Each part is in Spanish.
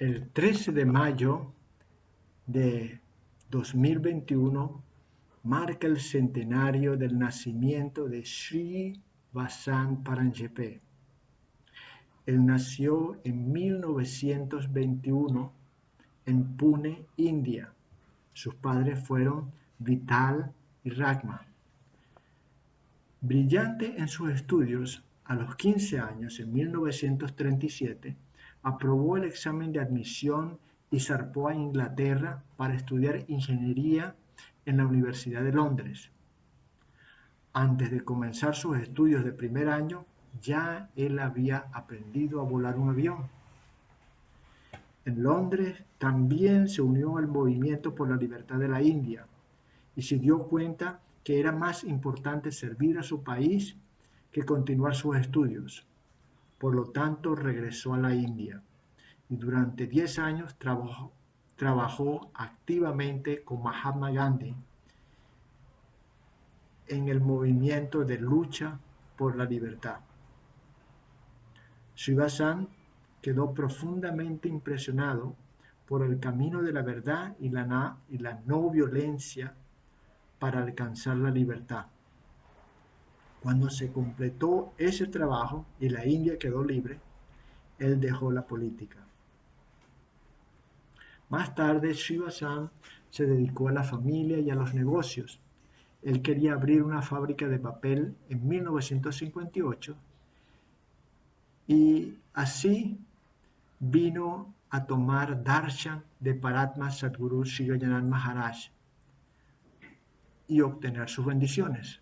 El 13 de mayo de 2021 marca el centenario del nacimiento de Sri Vasan Paranjepe. Él nació en 1921 en Pune, India. Sus padres fueron Vital y Ragma. Brillante en sus estudios, a los 15 años, en 1937, aprobó el examen de admisión y zarpó a Inglaterra para estudiar ingeniería en la Universidad de Londres. Antes de comenzar sus estudios de primer año, ya él había aprendido a volar un avión. En Londres también se unió al movimiento por la libertad de la India y se dio cuenta que era más importante servir a su país que continuar sus estudios. Por lo tanto, regresó a la India y durante 10 años trabajó, activamente con Mahatma Gandhi en el movimiento de lucha por la libertad. Shivasan quedó profundamente impresionado por el camino de la verdad y la no violencia para alcanzar la libertad. Cuando se completó ese trabajo y la India quedó libre, él dejó la política. Más tarde, Shivasan se dedicó a la familia y a los negocios. Él quería abrir una fábrica de papel en 1958 y así vino a tomar darshan de Paratma Sadguru Shivayanan Maharaj y obtener sus bendiciones.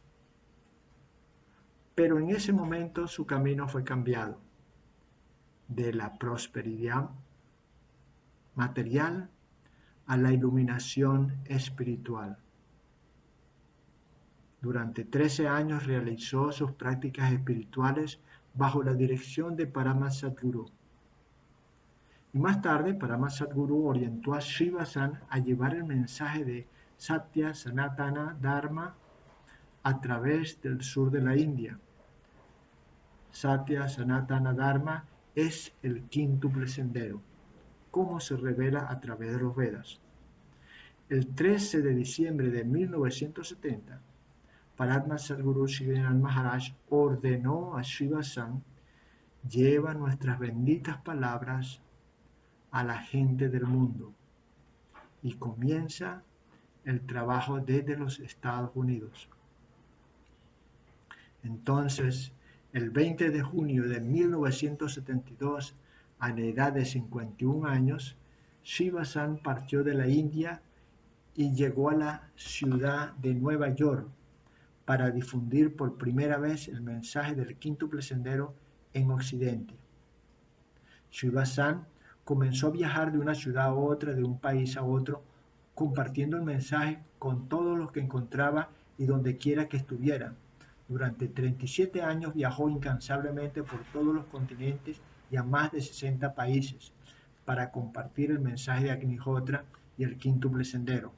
Pero en ese momento su camino fue cambiado de la prosperidad material a la iluminación espiritual. Durante 13 años realizó sus prácticas espirituales bajo la dirección de Parama Sadguru. Y más tarde, Parama Sadguru orientó a Shiva-san a llevar el mensaje de Satya Sanatana Dharma a través del sur de la India. Satya Sanatana Dharma es el quíntuple sendero, como se revela a través de los Vedas. El 13 de diciembre de 1970, Paratma Sadguru Shivanan Maharaj ordenó a Shiva San, lleva nuestras benditas palabras a la gente del mundo y comienza el trabajo desde los Estados Unidos. Entonces, el 20 de junio de 1972, a la edad de 51 años, Shiva San partió de la India y llegó a la ciudad de Nueva York para difundir por primera vez el mensaje del quíntuple sendero en Occidente. Shiva-san comenzó a viajar de una ciudad a otra, de un país a otro, compartiendo el mensaje con todos los que encontraba y donde quiera que estuviera. Durante 37 años viajó incansablemente por todos los continentes y a más de 60 países para compartir el mensaje de Agnihotra y el quíntuple sendero.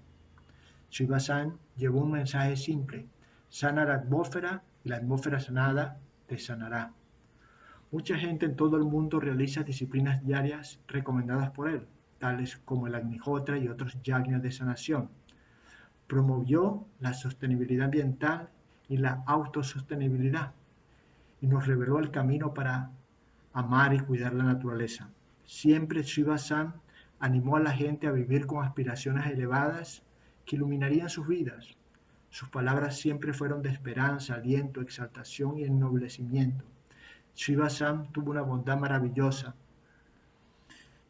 Shiva-san llevó un mensaje simple, sana la atmósfera y la atmósfera sanada te sanará. Mucha gente en todo el mundo realiza disciplinas diarias recomendadas por él, tales como el Agnihotra y otros yagnas de sanación. Promovió la sostenibilidad ambiental y la autosostenibilidad y nos reveló el camino para amar y cuidar la naturaleza. Siempre Shiva San animó a la gente a vivir con aspiraciones elevadas que iluminarían sus vidas. Sus palabras siempre fueron de esperanza, aliento, exaltación y ennoblecimiento. Shiva Sam tuvo una bondad maravillosa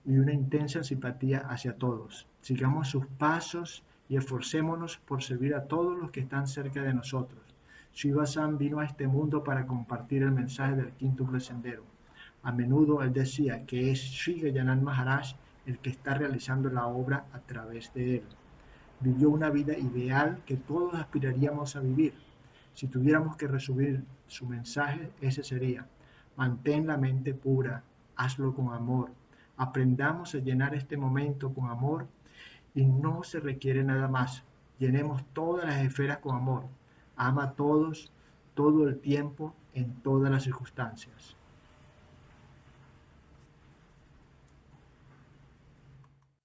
y una intensa simpatía hacia todos. Sigamos sus pasos y esforcémonos por servir a todos los que están cerca de nosotros. Shiva Sam vino a este mundo para compartir el mensaje del quinto sendero. A menudo él decía que es Sri Gayanan Maharaj el que está realizando la obra a través de él vivió una vida ideal que todos aspiraríamos a vivir. Si tuviéramos que resumir su mensaje, ese sería, mantén la mente pura, hazlo con amor, aprendamos a llenar este momento con amor y no se requiere nada más. Llenemos todas las esferas con amor. Ama a todos, todo el tiempo, en todas las circunstancias.